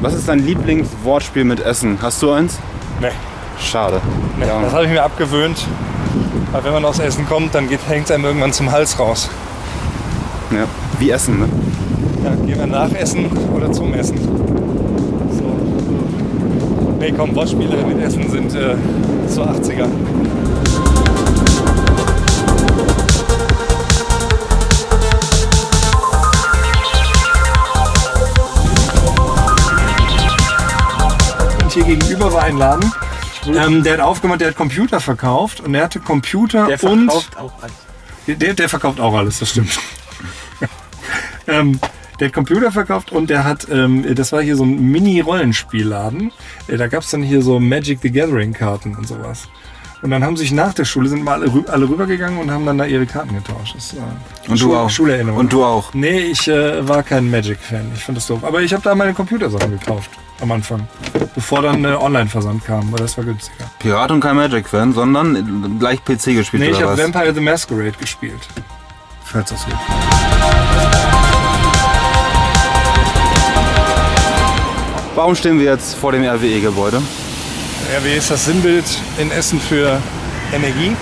Was ist dein Lieblingswortspiel mit Essen? Hast du eins? Nee. Schade. nee. Ja. Das habe ich mir abgewöhnt. Aber wenn man aus Essen kommt, dann hängt es einem irgendwann zum Hals raus. ja. Wie Essen, ne? Ja, gehen wir nach Essen oder zum Essen. So. Nee, komm, Wortspiele mit Essen sind äh, so 80er. Hier gegenüber war ein Laden, ähm, der hat aufgemacht, der hat Computer verkauft und der hatte Computer und auch alles. der, der verkauft auch alles, das stimmt. ähm, der hat Computer verkauft und der hat, ähm, das war hier so ein Mini-Rollenspielladen. Äh, da gab es dann hier so Magic the Gathering-Karten und sowas. Und dann haben sich nach der Schule, sind mal alle, rü alle rübergegangen und haben dann da ihre Karten getauscht. Das, äh, Und du auch. Schulerinnerung. Und du auch. Nee, ich äh, war kein Magic-Fan. Ich fand das doof. Aber ich habe da meine Computersachen gekauft am Anfang. Bevor dann äh, Online-Versand kam, weil das war günstiger. Pirat und kein Magic-Fan, sondern gleich PC gespielt Nee, ich habe? Vampire the Masquerade gespielt. Falls das hilft. Warum stehen wir jetzt vor dem RWE-Gebäude? RWE ist das Sinnbild in Essen für Energie.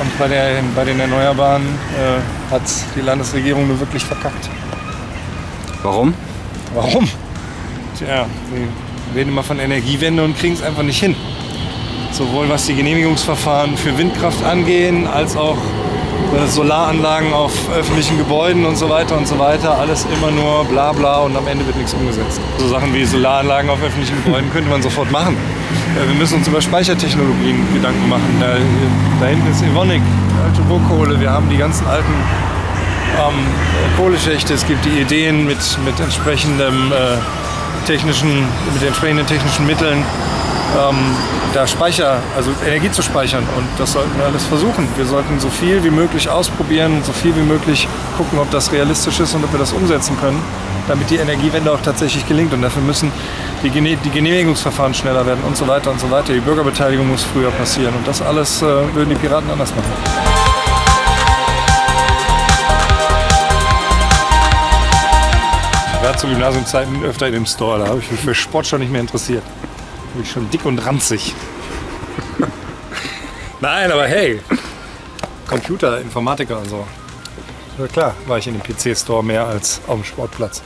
Und bei, der, bei den Erneuerbaren äh, hat die Landesregierung nur wirklich verkackt. Warum? Warum? Tja, wir reden immer von Energiewende und kriegen es einfach nicht hin. Sowohl was die Genehmigungsverfahren für Windkraft angehen, als auch äh, Solaranlagen auf öffentlichen Gebäuden und so weiter und so weiter. Alles immer nur bla bla und am Ende wird nichts umgesetzt. So Sachen wie Solaranlagen auf öffentlichen Gebäuden könnte man sofort machen. Äh, Wir müssen uns über Speichertechnologien Gedanken machen. Da, da hinten ist Evonik, alte Burgkohle. Wir haben die ganzen alten ähm, Kohleschächte. Es gibt die Ideen mit, mit entsprechendem äh, technischen, mit entsprechenden technischen Mitteln, ähm, da Speicher, also Energie zu speichern. Und das sollten wir alles versuchen. Wir sollten so viel wie möglich ausprobieren, so viel wie möglich gucken, ob das realistisch ist und ob wir das umsetzen können, damit die Energiewende auch tatsächlich gelingt. Und dafür müssen die, Gene die Genehmigungsverfahren schneller werden und so weiter und so weiter. Die Bürgerbeteiligung muss früher passieren. Und das alles äh, würden die Piraten anders machen. War zu Gymnasiumzeiten öfter in dem Store. Da habe ich mich für Sport schon nicht mehr interessiert. Da bin ich schon dick und ranzig. Nein, aber hey, Computer, Informatiker und so. Ja klar, war ich in dem PC-Store mehr als auf dem Sportplatz.